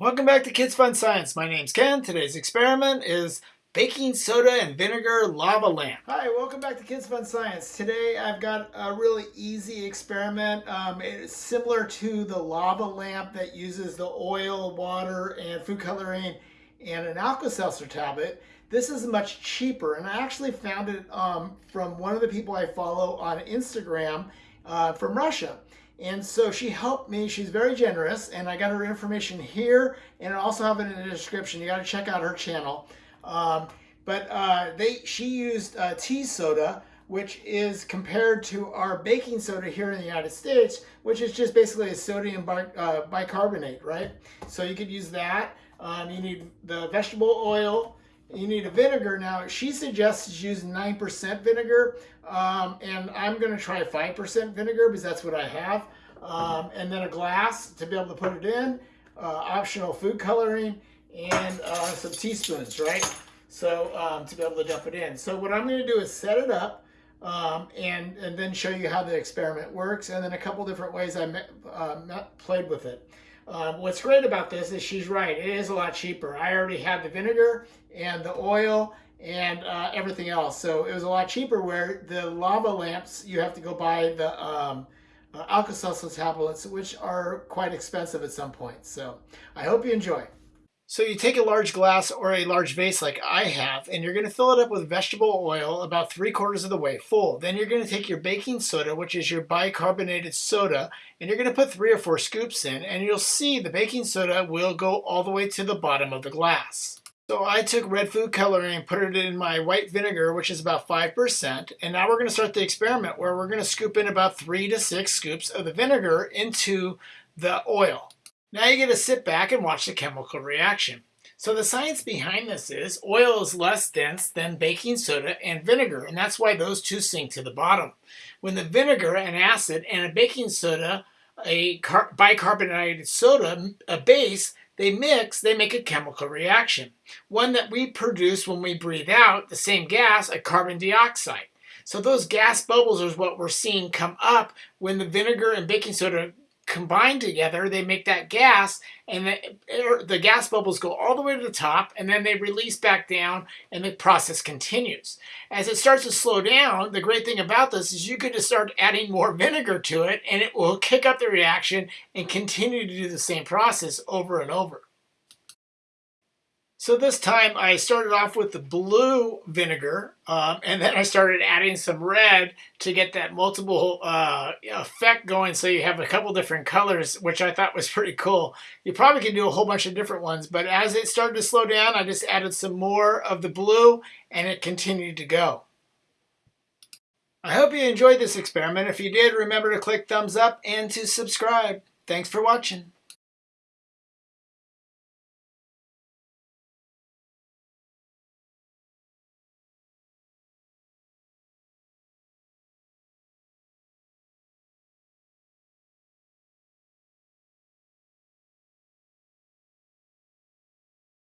Welcome back to Kids Fun Science. My name's Ken. Today's experiment is baking soda and vinegar lava lamp. Hi, welcome back to Kids Fun Science. Today I've got a really easy experiment. Um, it's similar to the lava lamp that uses the oil, water, and food coloring and an Alka-Seltzer tablet. This is much cheaper and I actually found it um, from one of the people I follow on Instagram uh, from Russia. And so she helped me. She's very generous, and I got her information here, and I also have it in the description. You got to check out her channel. Um, but uh, they, she used uh, tea soda, which is compared to our baking soda here in the United States, which is just basically a sodium uh, bicarbonate, right? So you could use that. Um, you need the vegetable oil, you need a vinegar. Now, she suggests using 9% vinegar, um, and I'm going to try 5% vinegar because that's what I have. Um, and then a glass to be able to put it in, uh, optional food coloring, and uh, some teaspoons, right? So um, to be able to dump it in. So what I'm going to do is set it up um, and, and then show you how the experiment works, and then a couple different ways I uh, played with it. Um, what's great about this is she's right. It is a lot cheaper. I already had the vinegar and the oil and uh, everything else. So it was a lot cheaper where the lava lamps, you have to go buy the um, uh, Alka-Seltzer tablets, which are quite expensive at some point. So I hope you enjoy. So you take a large glass or a large vase like I have, and you're going to fill it up with vegetable oil about three quarters of the way full. Then you're going to take your baking soda, which is your bicarbonated soda, and you're going to put three or four scoops in, and you'll see the baking soda will go all the way to the bottom of the glass. So I took red food coloring and put it in my white vinegar, which is about 5%. And now we're going to start the experiment where we're going to scoop in about three to six scoops of the vinegar into the oil. Now you get to sit back and watch the chemical reaction. So the science behind this is oil is less dense than baking soda and vinegar, and that's why those two sink to the bottom. When the vinegar, an acid, and a baking soda, a bicarbonated soda, a base, they mix, they make a chemical reaction. One that we produce when we breathe out, the same gas, a carbon dioxide. So those gas bubbles is what we're seeing come up when the vinegar and baking soda combine together, they make that gas, and the, the gas bubbles go all the way to the top, and then they release back down, and the process continues. As it starts to slow down, the great thing about this is you could just start adding more vinegar to it, and it will kick up the reaction and continue to do the same process over and over. So this time I started off with the blue vinegar um, and then I started adding some red to get that multiple uh, effect going so you have a couple different colors which I thought was pretty cool. You probably can do a whole bunch of different ones but as it started to slow down I just added some more of the blue and it continued to go. I hope you enjoyed this experiment. If you did remember to click thumbs up and to subscribe. Thanks for watching.